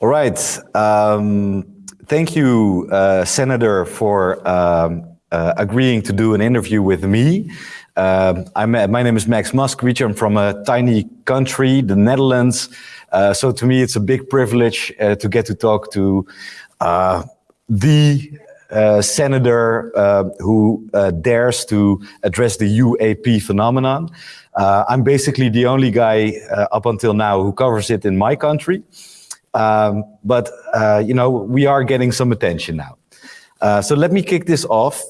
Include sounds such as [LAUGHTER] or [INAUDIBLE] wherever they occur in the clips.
All right. Um, thank you, uh, Senator, for um, uh, agreeing to do an interview with me. Um, I'm, my name is Max Moskowitz. I'm from a tiny country, the Netherlands. Uh, so to me, it's a big privilege uh, to get to talk to uh, the uh, senator uh, who uh, dares to address the UAP phenomenon. I'm basically the only guy up until now who covers it in my country. Um, but, you know, we are getting some attention now. so let me kick this off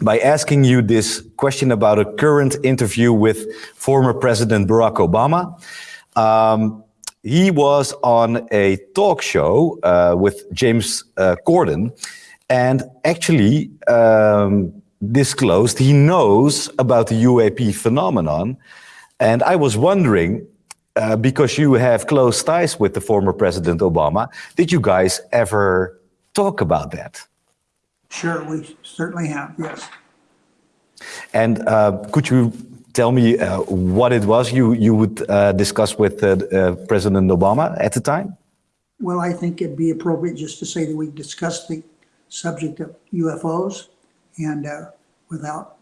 by asking you this question about a current interview with former President Barack Obama. Um, he was on a talk show uh, with James uh, Corden and actually um, disclosed he knows about the UAP phenomenon. And I was wondering, uh, because you have close ties with the former President Obama, did you guys ever talk about that? Sure, we certainly have, yes. And uh, could you tell me uh, what it was you, you would uh, discuss with uh, uh, President Obama at the time? Well, I think it'd be appropriate just to say that we discussed the subject of UFOs and uh, without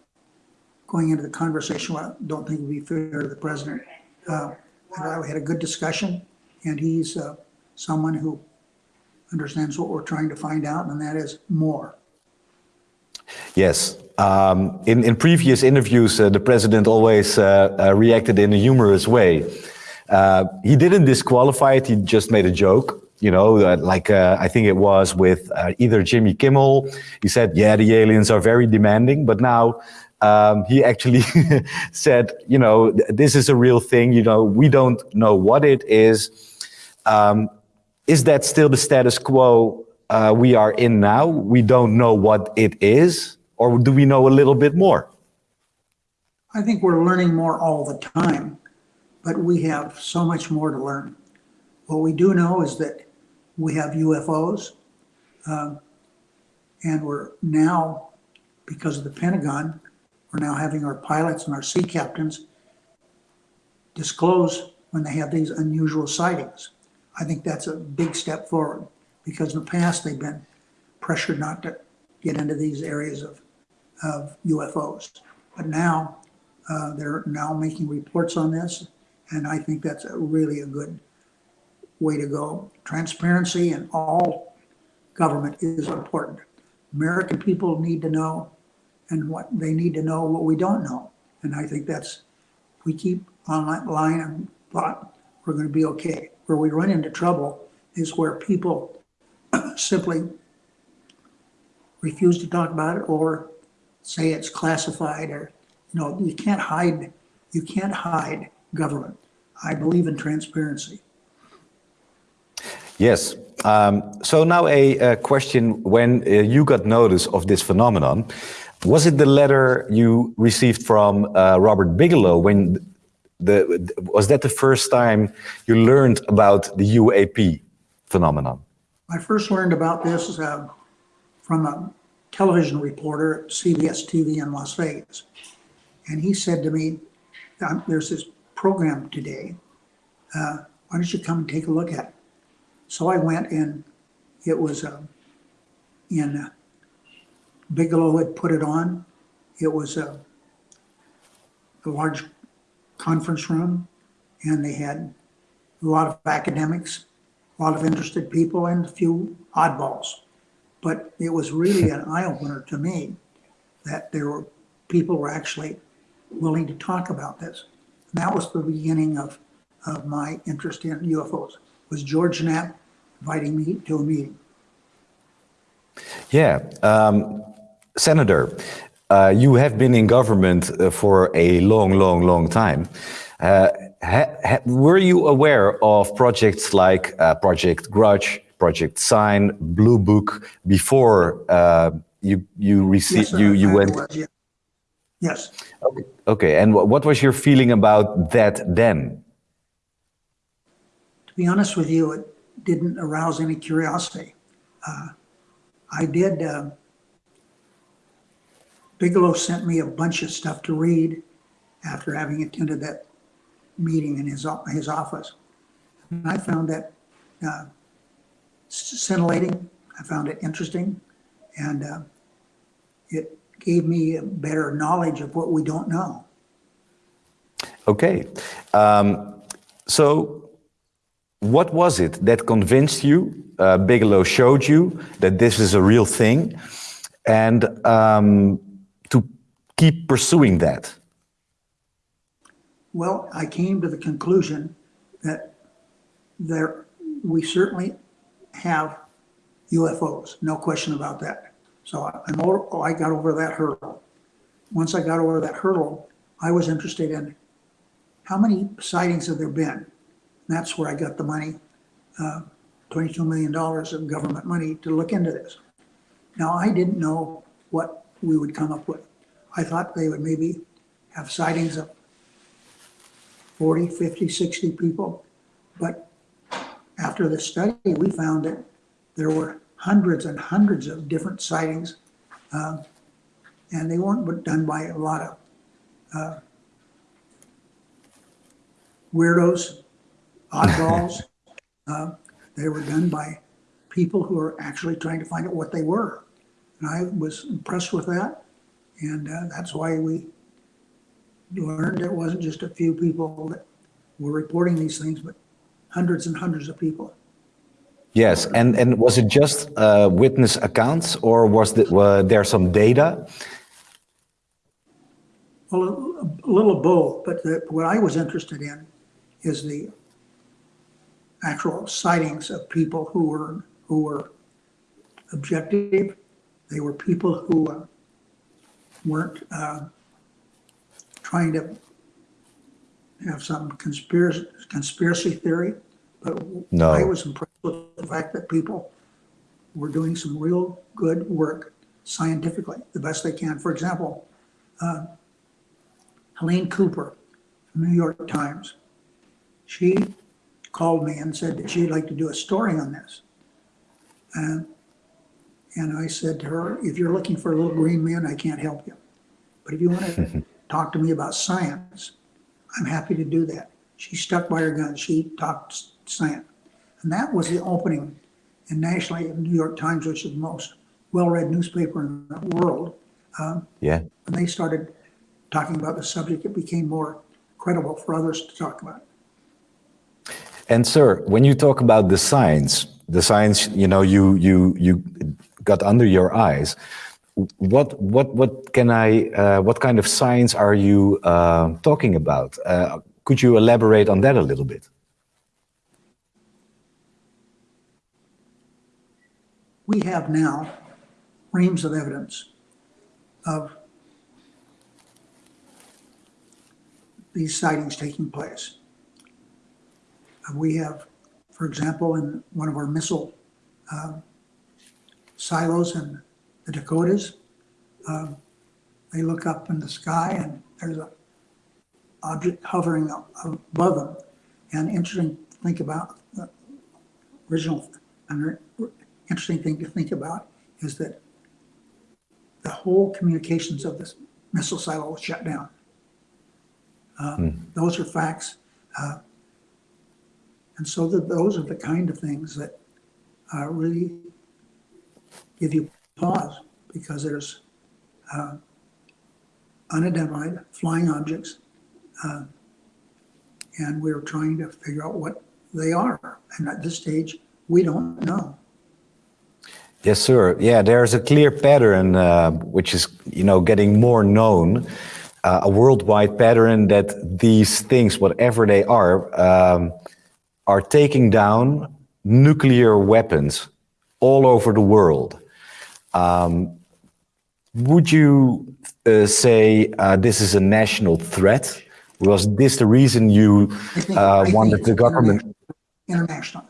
going into the conversation, I don't think it would be fair to the president. We had a good discussion and he's someone who understands what we're trying to find out, and that is more. Yes. Um, in, in previous interviews, uh, the president always uh, uh, reacted in a humorous way. Uh, he didn't disqualify it, he just made a joke. You know, like uh, I think it was with uh, either Jimmy Kimmel. He said, yeah, the aliens are very demanding, but now um, he actually [LAUGHS] said, you know, this is a real thing. You know, we don't know what it is. Um, is that still the status quo uh, we are in now, we don't know what it is, or do we know a little bit more? I think we're learning more all the time, but we have so much more to learn. What we do know is that we have UFOs, um, and we're now, because of the Pentagon, we're now having our pilots and our sea captains disclose when they have these unusual sightings. I think that's a big step forward because in the past they've been pressured not to get into these areas of, of UFOs. But now uh, they're now making reports on this, and I think that's a really a good way to go. Transparency in all government is important. American people need to know, and what they need to know what we don't know. And I think that's, we keep on that line thought we're going to be okay. Where we run into trouble is where people [COUGHS] simply refuse to talk about it or say it's classified or, you know, you can't hide, you can't hide government. I believe in transparency. Yes. Um, so now a, a question, when uh, you got notice of this phenomenon, was it the letter you received from uh, Robert Bigelow when the, was that the first time you learned about the UAP phenomenon? I first learned about this uh, from a television reporter at CBS TV in Las Vegas. And he said to me, um, there's this program today. Uh, why don't you come and take a look at it? So I went and it was uh, in Bigelow had put it on. It was uh, a large conference room and they had a lot of academics a lot of interested people and a few oddballs. But it was really an [LAUGHS] eye opener to me that there were people were actually willing to talk about this. And that was the beginning of, of my interest in UFOs. Was George Knapp inviting me to a meeting? Yeah, um, Senator, uh, you have been in government uh, for a long, long, long time. Uh, were you aware of projects like uh, Project Grudge, Project Sign, Blue Book before uh, you you received yes, you you went? Was, yeah. Yes. Okay. okay. And what was your feeling about that then? To be honest with you, it didn't arouse any curiosity. Uh, I did. Bigelow sent me a bunch of stuff to read after having attended that meeting in his, his office. And I found that uh, scintillating. I found it interesting. And uh, it gave me a better knowledge of what we don't know. Okay. Um, so, what was it that convinced you? Uh, Bigelow showed you that this is a real thing, and um, keep pursuing that. Well, I came to the conclusion that there we certainly have UFOs, no question about that. So I- I'm over, oh, I got over that hurdle. Once I got over that hurdle, I was interested in how many sightings have there been? And that's where I got the money, uh, $22 million of government money to look into this. Now, I didn't know what we would come up with. I thought they would maybe have sightings of 40, 50, 60 people. But after the study, we found that there were hundreds and hundreds of different sightings. um, And they weren't done by a lot of uh, weirdos, oddballs. Uh, [LAUGHS] They were done by people who are actually trying to find out what they were. And I was impressed with that. And uh, that's why we learned it wasn't just a few people that were reporting these things, but hundreds and hundreds of people. Yes, and and was it just uh, witness accounts, or was the, were there some data? Well, a, a little of both, but the, what I was interested in is the actual sightings of people who were who were objective. They were people who uh, weren't uh, trying to have some conspiracy conspiracy theory. But No. I was impressed with the fact that people were doing some real good work scientifically, the best they can. For example, uh, Helene Cooper from the New York Times, she called me and said that she'd like to do a story on this. And, and I said to her, if you're looking for a little green man, I can't help you. But if you want to [LAUGHS] talk to me about science, I'm happy to do that. She stuck by her guns. She talked science. And that was the opening. And nationally, the New York Times, which is the most well-read newspaper in the world, um, Yeah. when they started talking about the subject, it became more credible for others to talk about. And sir, when you talk about the science, the science, you know, you you you got under your eyes. What what what can I? Uh, what kind of science are you uh, talking about? Uh, could you elaborate on that a little bit? We have now reams of evidence of these sightings taking place. Uh, We have, for example, in one of our missile um, silos in the Dakotas, um, they look up in the sky and there's a object hovering above them. And interesting to think about, the original, and interesting thing to think about is that the whole communications of this missile silo was shut down. Uh, Those are facts. Uh, And so that those are the kind of things that uh, really give you pause because there's uh, unidentified flying objects. uh, And we're trying to figure out what they are. And at this stage, we don't know. Yes, sir. Yeah, there's a clear pattern uh, which is, you know, getting more known. Uh, a worldwide pattern that these things, whatever they are, um, are taking down nuclear weapons all over the world. Um, would you uh, say uh, this is a national threat? Was this the reason you think- uh, wanted the government? International.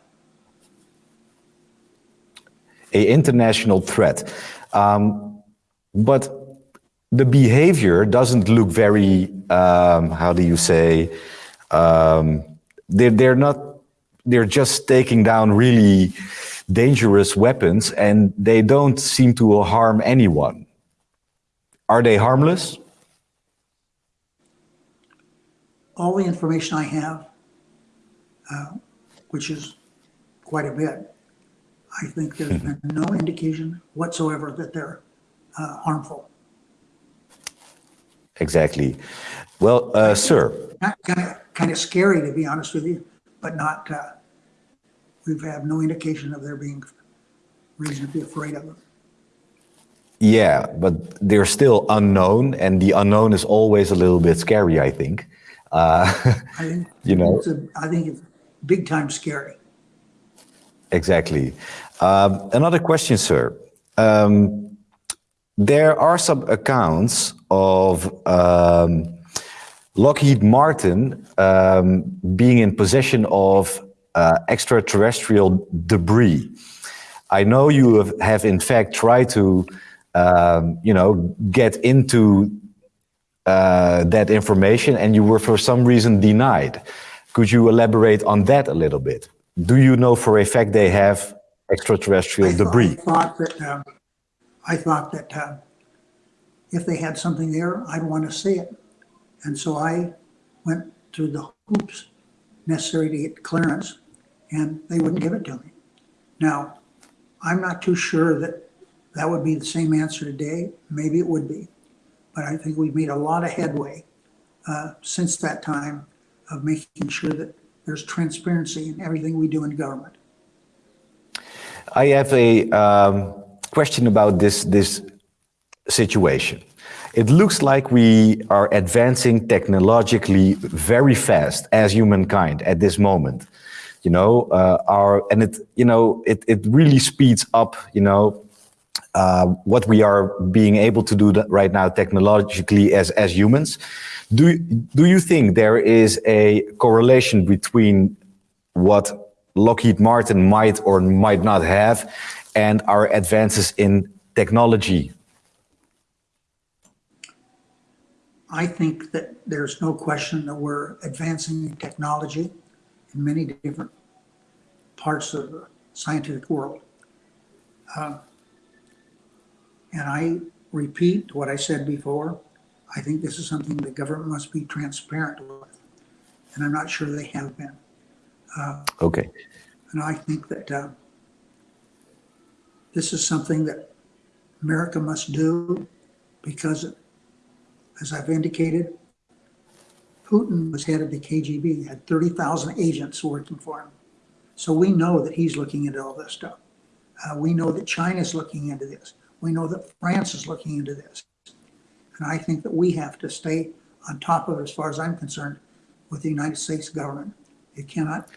a international threat. Um, but the behavior doesn't look very, um, how do you say, um, they're, they're not, they're just taking down really dangerous weapons and they don't seem to harm anyone. Are they harmless? all the information I have, uh, which is quite a bit, I think there's been no indication whatsoever that they're uh, harmful. Exactly. Well, uh, sir, Kind of, kind of scary, to be honest with you, but not, uh, we've had no indication of there being reason to be afraid of them. yeah, but they're still unknown, and the unknown is always a little bit scary, I think. Uh, I think, [LAUGHS] You know- it's a, I think it's big time scary. Exactly. Um, another question, sir. Um, there are some accounts of um, Lockheed Martin um, being in possession of uh, extraterrestrial debris. I know you have, have in fact tried to, um, you know, get into uh, that information and you were for some reason denied. Could you elaborate on that a little bit? Do you know for a fact they have extraterrestrial I thought- debris? I thought that, um, I thought that, uh, if they had something there, I'd want to see it. And so I went through the hoops necessary to get clearance, and they wouldn't give it to me. Now, I'm not too sure that that would be the same answer today. Maybe it would be. But I think we've made a lot of headway, uh, since that time of making sure that there's transparency in everything we do in government. I have a um, question about this, this situation. It looks like we are advancing technologically very fast as humankind at this moment. You know, uh, our and it you know it it really speeds up. You know, uh, what we are being able to do right now technologically as as humans. Do do you think there is a correlation between what Lockheed Martin might or might not have and our advances in technology? I think that there's no question that we're advancing in technology in many different parts of the scientific world. Uh, And I repeat what I said before. I think this is something the government must be transparent with. And I'm not sure they have been. Okay. And I think that uh, this is something that America must do because, as I've indicated, Putin was head of the KGB, had 30,000 agents working for him. So we know that he's looking into all this stuff. Uh, we know that China's looking into this. We know that France is looking into this. And I think that we have to stay on top of it, as far as I'm concerned, with the United States government. It cannot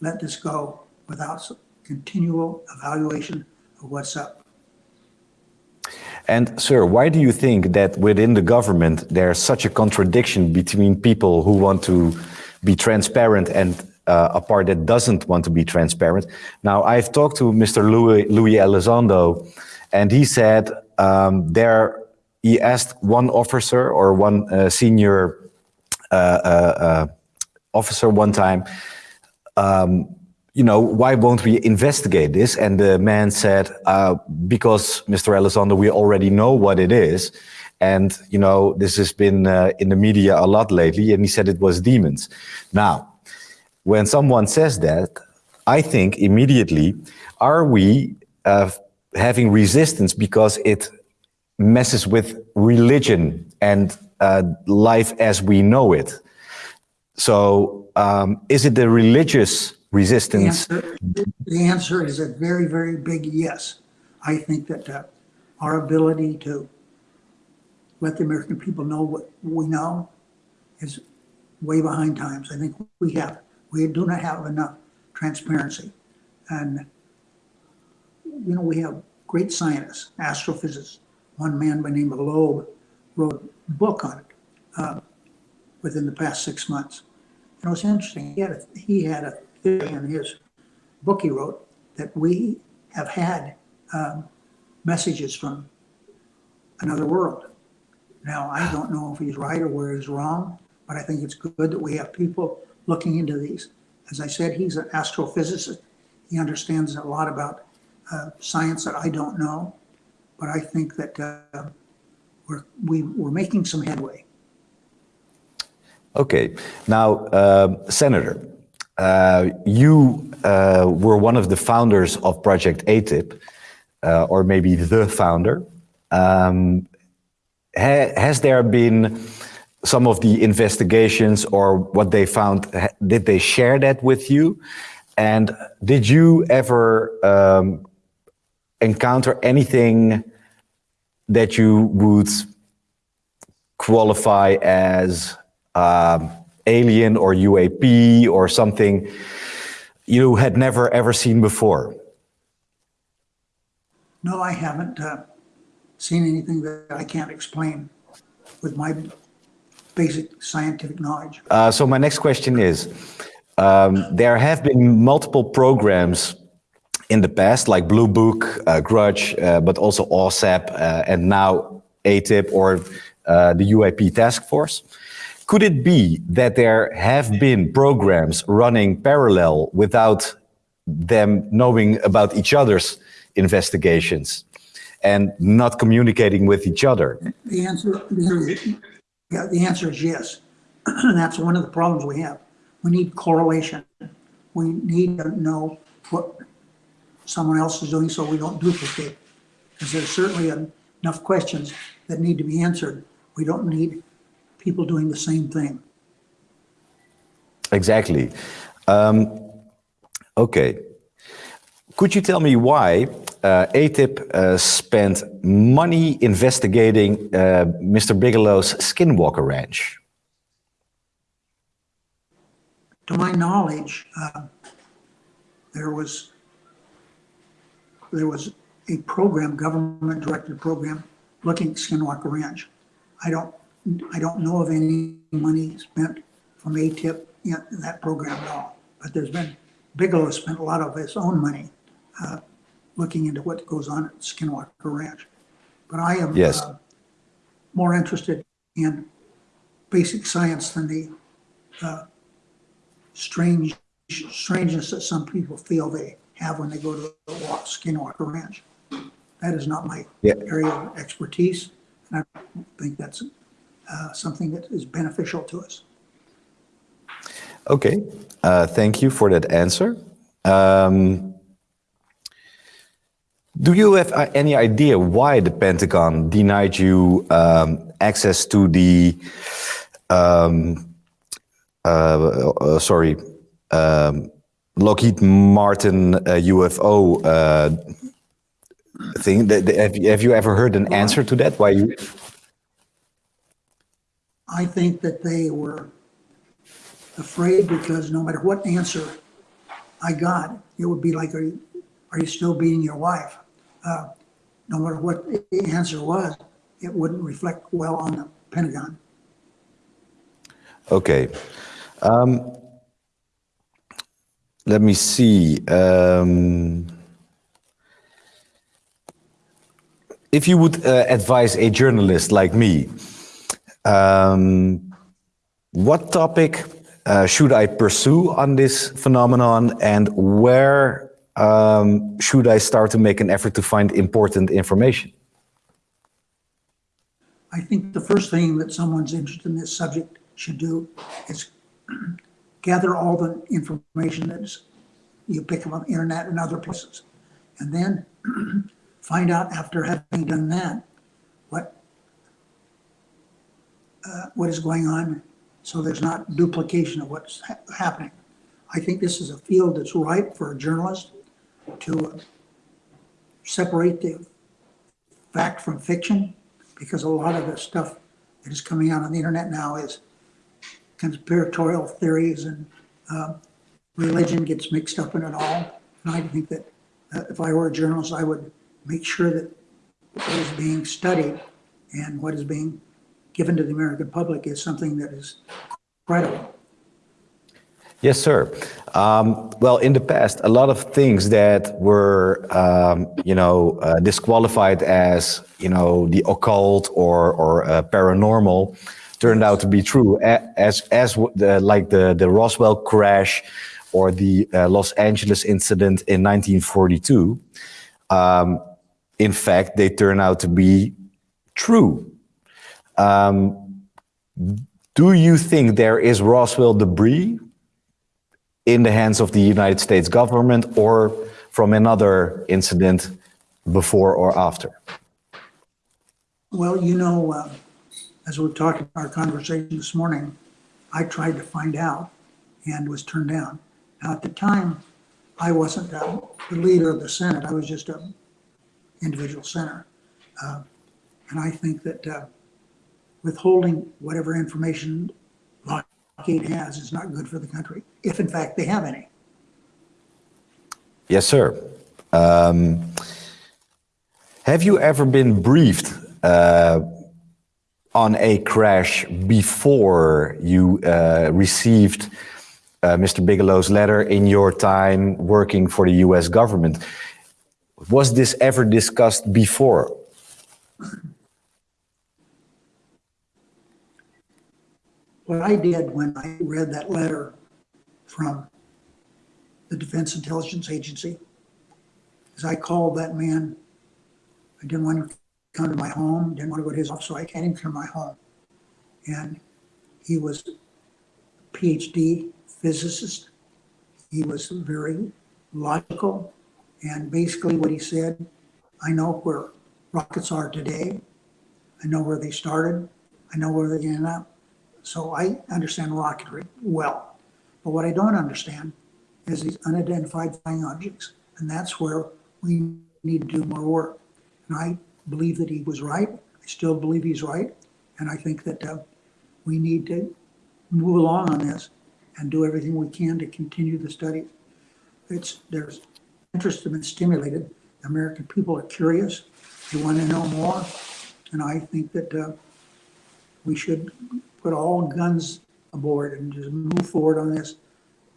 let this go without continual evaluation of what's up. And sir, why do you think that within the government there's such a contradiction between people who want to be transparent and uh, a part that doesn't want to be transparent? Now, I've talked to Mr. Louis, Louis Elizondo, and he said um, there. He asked one officer or one uh, senior uh, uh, uh, officer one time, um, you know, why won't we investigate this? And the man said, uh, because Mr. Elizondo, we already know what it is. And, you know, this has been uh, in the media a lot lately. And he said it was demons. Now, when someone says that, I think immediately, are we uh, having resistance because it messes with religion and uh, life as we know it? So, um, is it the religious The resistance? answer, the answer is a very, very big yes. I think that uh, our ability to let the American people know what we know is way behind times. I think we have, we do not have enough transparency. And, you know, we have great scientists, astrophysicists. One man by the name of Loeb wrote a book on it uh, within the past six months. And it was interesting. He had a, he had a theory in his book he wrote that we have had um, messages from another world. Now, I don't know if he's right or where he's wrong, but I think it's good that we have people looking into these. As I said, he's an astrophysicist. He understands a lot about uh, science that I don't know, but I think that uh, we're, we, we're making some headway. Okay. Now, um, Senator, uh, you uh, were one of the founders of Project ATIP, uh, or maybe the founder. Um, ha has there been some of the investigations or what they found, did they share that with you? And did you ever um, encounter anything that you would qualify as um, alien or UAP or something you had never ever seen before? No, I haven't uh, seen anything that I can't explain with my basic scientific knowledge. Uh, so my next question is, um, there have been multiple programs in the past, like Blue Book, uh, Grudge, uh, but also OSAP, uh, and now ATIP or uh, the UAP task force. Could it be that there have been programs running parallel without them knowing about each other's investigations and not communicating with each other? The answer, the, yeah, the answer is yes. [CLEARS THROAT] And that's one of the problems we have. We need correlation. We need to know what someone else is doing so we don't duplicate. Because there's certainly enough questions that need to be answered. We don't need people doing the same thing. Exactly. Um, okay. Could you tell me why uh, ATIP uh, spent money investigating uh, Mr. Bigelow's Skinwalker Ranch? To my knowledge, uh, there was there was a program, government-directed program, looking at Skinwalker Ranch. I don't I don't know of any money spent from ATIP in that program at all. But there's been Bigelow spent a lot of his own money uh, looking into what goes on at Skinwalker Ranch. But I am Yes. uh, more interested in basic science than the uh, strange strangeness that some people feel they have when they go to the walk, Skinwalker Ranch. That is not my Yeah. area of expertise, and I don't think that's uh, something that is beneficial to us. Okay, uh, thank you for that answer. Um, do you have uh, any idea why the Pentagon denied you um, access to the, um, uh, uh, sorry, um, Lockheed Martin uh, UFO uh, thing? Th- th- Have you, have you ever heard an answer to that? Why you? I think that they were afraid because no matter what answer I got, it would be like, are you, are you still beating your wife? Uh, No matter what the answer was, it wouldn't reflect well on the Pentagon. Okay. Um, let me see. Um, if you would uh, advise a journalist like me, um, what topic uh, should I pursue on this phenomenon and where um, should I start to make an effort to find important information? I think the first thing that someone's interested in this subject should do is [CLEARS THROAT] gather all the information that you pick up on the internet and other places. And then [CLEARS THROAT] find out after having done that, what uh, what is going on so there's not duplication of what's ha- happening. I think this is a field that's ripe for a journalist to separate the fact from fiction because a lot of the stuff that is coming out on the internet now is conspiratorial theories and uh, religion gets mixed up in it all. And I think that uh, if I were a journalist, I would make sure that what is being studied and what is being given to the American public is something that is credible. Yes, sir. Um, well, in the past, a lot of things that were, um, you know, uh, disqualified as, you know, the occult or or uh, paranormal, turned out to be true. As as the, like the the Roswell crash, or the uh, Los Angeles incident in 1942. Um, in fact, they turn out to be true. Um, do you think there is Roswell debris in the hands of the United States government or from another incident before or after? Well, you know, uh, as we talked talking our conversation this morning, I tried to find out and was turned down. Now, at the time, I wasn't uh, the leader of the Senate. I was just an individual senator. Uh, And I think that uh, withholding whatever information Has is not good for the country, if in fact they have any. Yes, sir. Um, have you ever been briefed uh, on a crash before you uh, received uh, Mr. Bigelow's letter in your time working for the US government? Was this ever discussed before? What I did when I read that letter from the Defense Intelligence Agency is I called that man. I didn't want to come to my home, didn't want to go to his office, so I come to my home. And he was a PhD physicist. He was very logical. And basically what he said, I know where rockets are today. I know where they started. I know where they end up. So I understand rocketry well. But what I don't understand is these unidentified flying objects. And that's where we need to do more work. And I believe that he was right. I still believe he's right. And I think that uh, we need to move along on this and do everything we can to continue the study. It's, there's interest has been stimulated. The American people are curious. They want to know more. And I think that uh, we should put all guns aboard and just move forward on this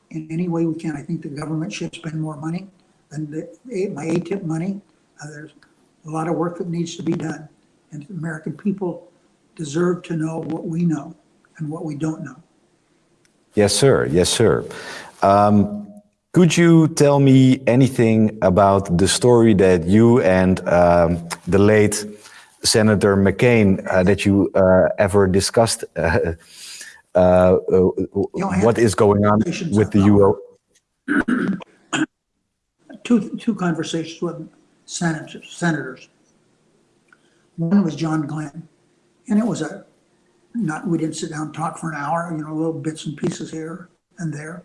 in any way we can. I think the government should spend more money than the, my ATIP money. Uh, there's a lot of work that needs to be done. And the American people deserve to know what we know and what we don't know. Yes, sir. Yes, sir. Um, could you tell me anything about the story that you and um, the late Senator McCain uh, that you uh, ever discussed? Uh, uh, what is going on with the UO? Two, two conversations with senators, senators. One was John Glenn, and it was a not we didn't sit down and talk for an hour, you know, little bits and pieces here and there.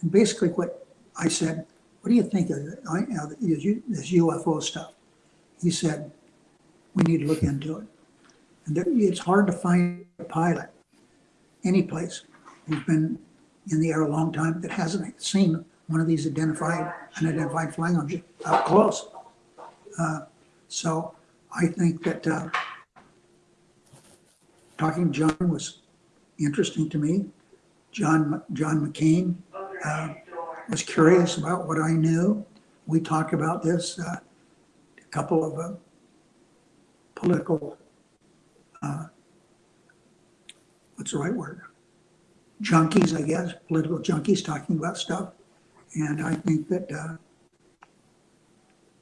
And basically, what I said, "What do you think of this UFO stuff?" He said, "We need to look into it." And there, it's hard to find a pilot any place who's been in the air a long time that hasn't seen one of these identified unidentified flying objects up close. Uh, so I think that uh, talking to John was interesting to me. John John McCain uh, was curious about what I knew. We talked about this. Uh, a couple of uh, political uh, what's the right word? Junkies, I guess, political junkies talking about stuff. And I think that uh,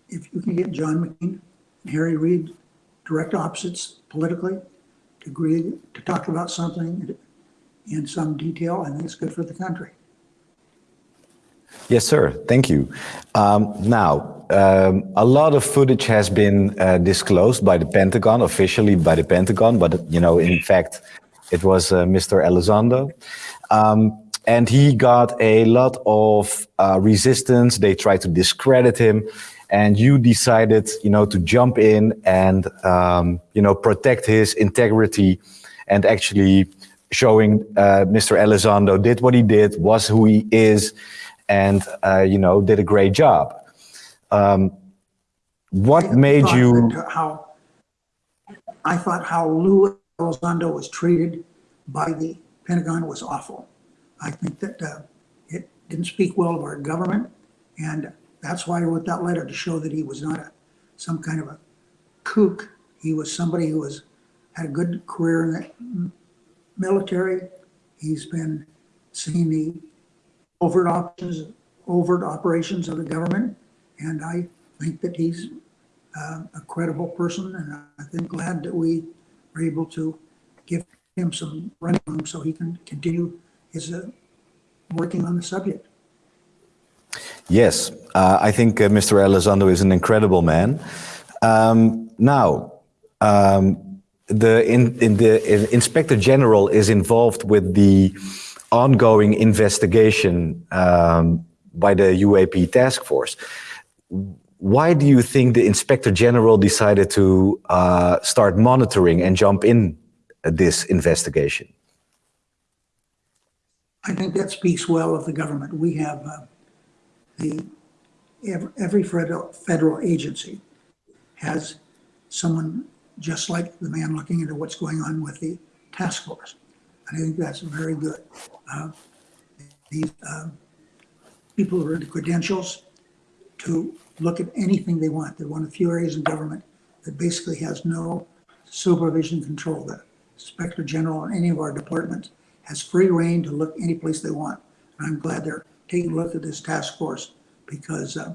if you can get John McCain and Harry Reid direct opposites politically to agree to talk about something in some detail, I think it's good for the country. Yes, sir. Thank you. Um, now, um, a lot of footage has been uh, disclosed by the Pentagon, officially by the Pentagon, but you know, in fact, it was uh, Mr. Elizondo. Um, and he got a lot of uh, resistance. They tried to discredit him. And you decided, you know, to jump in and, um, you know, protect his integrity and actually showing uh, Mr. Elizondo did what he did, was who he is, and, uh, you know, did a great job. Um, what made you... How, I thought how Lou Elizondo was treated by the Pentagon was awful. I think that uh, it didn't speak well of our government, and that's why I wrote that letter to show that he was not a, some kind of a kook. He was somebody who was had a good career in the military. He's been seeing the overt operations, overt operations of the government, and I think that he's uh, a credible person, and I think glad that we were able to give him some running room so he can continue his uh, working on the subject. Yes, uh, I think uh, Mr. Elizondo is an incredible man. Um, now, um, the, in, in the in Inspector General is involved with the ongoing investigation um, by the UAP task force. Why do you think the Inspector General decided to uh, start monitoring and jump in this investigation? I think that speaks well of the government. We have uh, the, every federal, federal agency has someone just like the man looking into what's going on with the task force. I think that's very good. Uh, These um, people are the credentials to look at anything they want. They're one of few areas in government that basically has no supervision control. The Inspector General in any of our departments has free rein to look any place they want. And I'm glad they're taking a look at this task force because uh,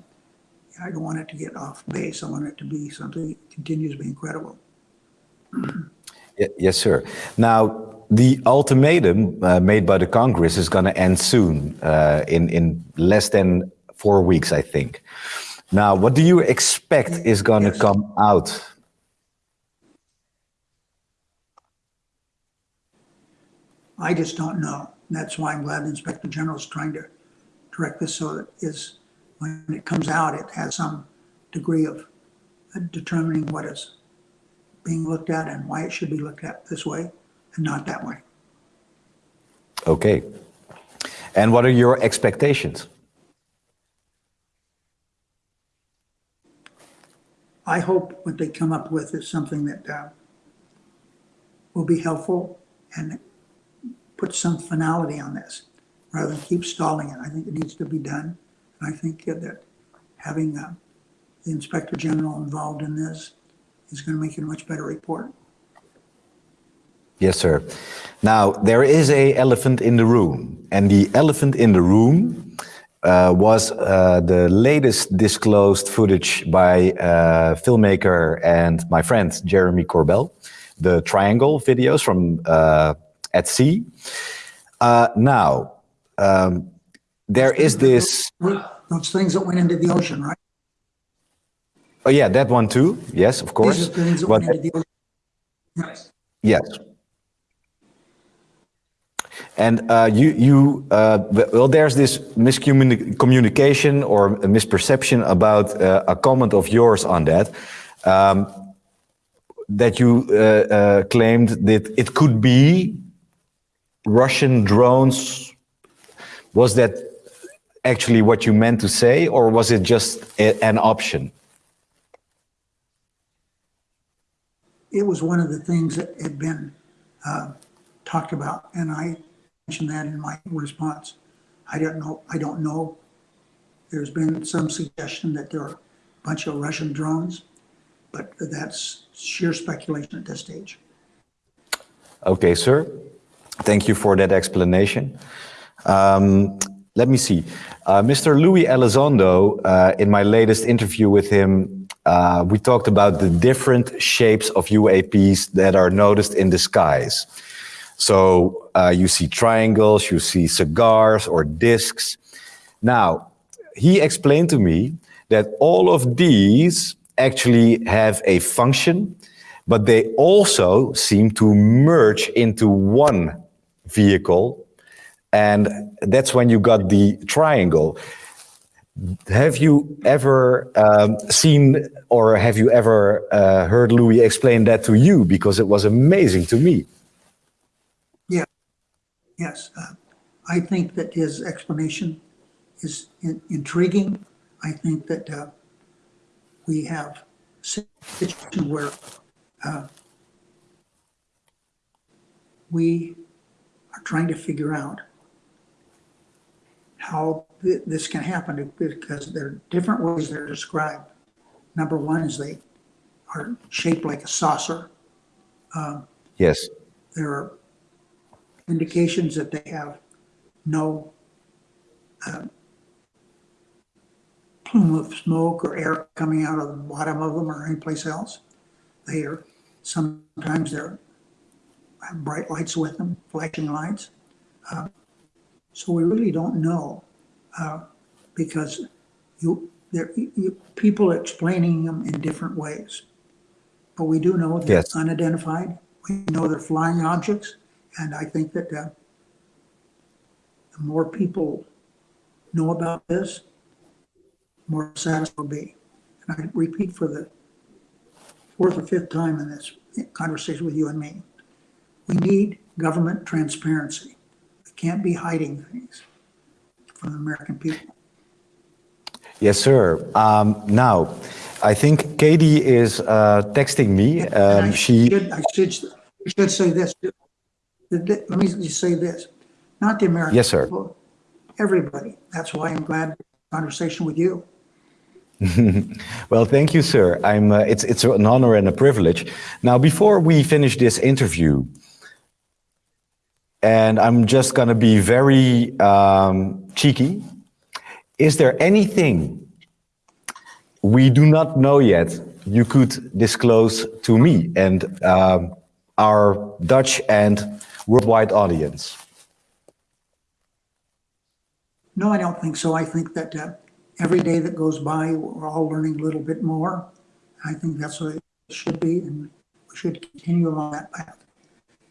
I don't want it to get off base. I want it to be something that continues to be incredible. Yes, sir. Now, the ultimatum uh, made by the Congress is going to end soon, uh, in in less than four weeks, I think. Now, what do you expect is going to Yes. come out? I just don't know. And That's why I'm glad the Inspector General is trying to direct this so that is, when it comes out, it has some degree of uh, determining what is being looked at and why it should be looked at this way and not that way. Okay. And what are your expectations? I hope what they come up with is something that uh, will be helpful and put some finality on this rather than keep stalling it. I think it needs to be done. And I think that having uh, the Inspector General involved in this is going to make it a much better report. Yes, sir. Now, there is a elephant in the room, and the elephant in the room uh, was uh, the latest disclosed footage by uh, filmmaker and my friend Jeremy Corbell, the Triangle videos from uh, at sea. Uh, now, um, there is this. Those things that went into the ocean, right? Oh, yeah, that one too. Yes, of course. These are things that But- went into the ocean. Yes. Yes. And uh, you, you, uh, well, there's this miscommunication or a misperception about uh, a comment of yours on that, um, that you uh, uh, claimed that it could be Russian drones. Was that actually what you meant to say, or was it just a, an option? it was one of the things that had been uh, talked about, and I mentioned that in my response. I don't know, I don't know. There's been some suggestion that there are a bunch of Russian drones, but that's sheer speculation at this stage. Okay, sir. Thank you for that explanation. Um, let me see. Uh, Mr. Louis Elizondo, uh, in my latest interview with him, uh, we talked about the different shapes of UAPs that are noticed in the skies. So uh, you see triangles, you see cigars or discs. Now, he explained to me that all of these actually have a function, but they also seem to merge into one vehicle. And that's when you got the triangle. Have you ever um, seen or have you ever uh, heard Louis explain that to you? Because it was amazing to me. Yes. uh, I think that his explanation is in- intriguing. I think that uh, we have situation where uh, we are trying to figure out how thi- this can happen because there are different ways they're described. Number one is they are shaped like a saucer. Yes. there are indications that they have no uh, plume of smoke or air coming out of the bottom of them or anyplace else. They are, sometimes they're have bright lights with them, flashing lights. Uh, So we really don't know, uh, because you, there, you, people explaining them in different ways. But we do know they're Yes. unidentified. We know they're flying objects. And I think that, uh, the more people know about this, more satisfied we'll be. And I repeat for the fourth or fifth time in this conversation with you and me. We need government transparency. We can't be hiding things from the American people. Yes, sir. Um, now, I think Katie is uh, texting me. Um, I she, should, I should, should say this. too. The- Let me just say this, not the American. Yes, sir. people, Everybody. That's why I'm glad conversation with you. [LAUGHS] well, thank you, sir. I'm. Uh, it's it's an honor and a privilege. Now, before we finish this interview, and I'm just gonna be very um, cheeky. Is there anything we do not know yet you could disclose to me and um, our Dutch and worldwide audience? No, I don't think so. I think that uh, every day that goes by, we're all learning a little bit more. I think that's what it should be, and we should continue along that path.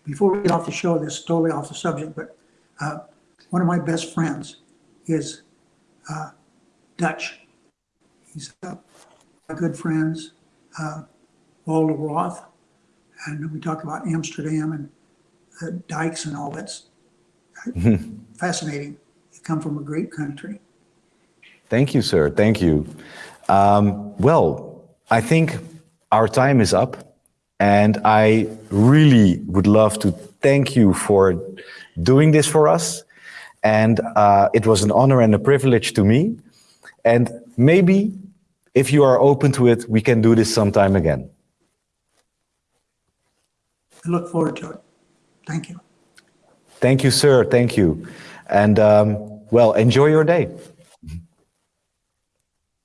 Before we get off the show, this is totally off the subject, but uh, one of my best friends is uh, Dutch. He's uh, my good friends, uh, Walter Roth, and we talk about Amsterdam and the dikes and all that's [LAUGHS] fascinating. You come from a great country. Thank you, sir. Thank you. Um, well, I think our time is up, and I really would love to thank you for doing this for us. And uh, it was an honor and a privilege to me. And maybe, if you are open to it, we can do this sometime again. I look forward to it. Thank you. Thank you, sir. Thank you. And um, well, enjoy your day.